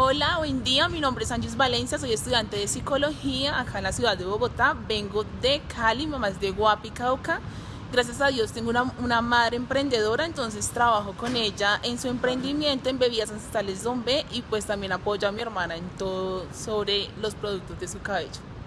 Hola, buen día, mi nombre es Ángeles Valencia, soy estudiante de psicología acá en la ciudad de Bogotá, vengo de Cali, mamá es de Guapi, Cauca. Gracias a Dios tengo una, una, madre emprendedora, entonces trabajo con ella en su emprendimiento en bebidas ancestrales Don y pues también apoyo a mi hermana en todo sobre los productos de su cabello.